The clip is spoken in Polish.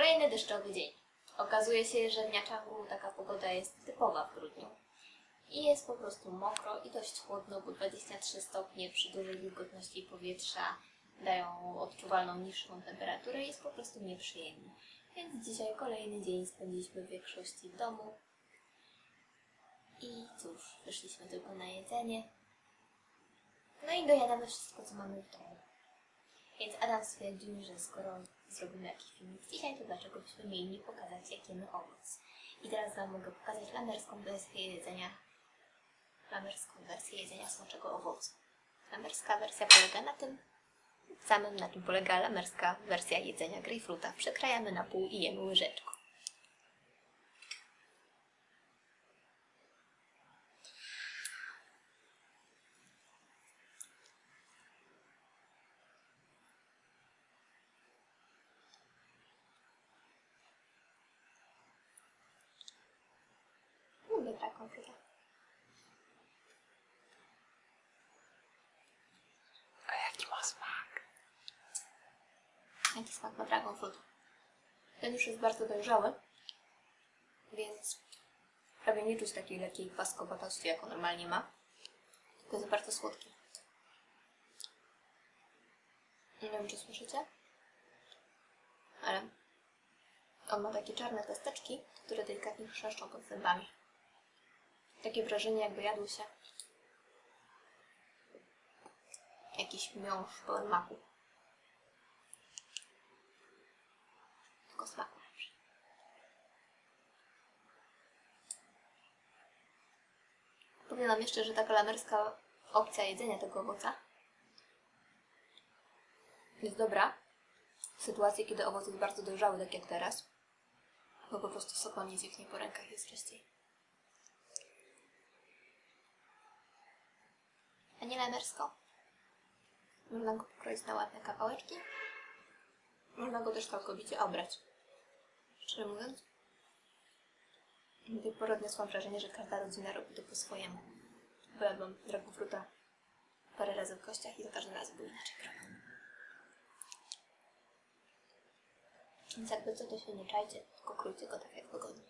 Kolejny deszczowy dzień. Okazuje się, że w Niachangu taka pogoda jest typowa w grudniu. I jest po prostu mokro i dość chłodno, bo 23 stopnie przy dużej wilgotności powietrza dają odczuwalną niższą temperaturę i jest po prostu nieprzyjemnie. Więc dzisiaj kolejny dzień spędziliśmy w większości w domu. I cóż, wyszliśmy tylko na jedzenie. No i dojadamy wszystko, co mamy w domu. Więc Adam stwierdził, że skoro zrobimy jakiś filmik dzisiaj, to dlaczego byśmy mieli nie pokazać, jak jemy owoc. I teraz Wam mogę pokazać lamerską wersję jedzenia lamerską wersję jedzenia smoczego owocu. Lamerska wersja polega na tym samym, na czym polega lamerska wersja jedzenia grejpfruta. Przekrajamy na pół i jemy łyżeczką. Lubię frutę. A jaki ma smak? Jaki smak ma dragon fruit? Ten już jest bardzo dojrzały, więc prawie nie czuć takiej lekkiej kwaskowatości, jaką normalnie ma. Tylko jest bardzo słodki. Nie wiem, czy słyszycie, ale on ma takie czarne kosteczki, które delikatnie chrzeszczą pod zębami. Takie wrażenie, jakby jadł się jakiś miąższ pełen maku. Tylko smaku Wam jeszcze, że taka lamerska opcja jedzenia tego owoca jest dobra w sytuacji, kiedy owoc jest bardzo dojrzały, tak jak teraz, bo po prostu sok Wam nie zjechnie po rękach jest częściej. Nie lamersko. Można go pokroić na ładne kawałeczki. Można go też całkowicie obrać. Szczerze mówiąc, do tej pory odniosłam wrażenie, że każda rodzina robi to po swojemu. Bo jadłam dragofruta parę razy w kościach i za każdym razem był inaczej robiony. Więc jakby co, to się nie czajcie, tylko krójcie go tak jak wygodnie.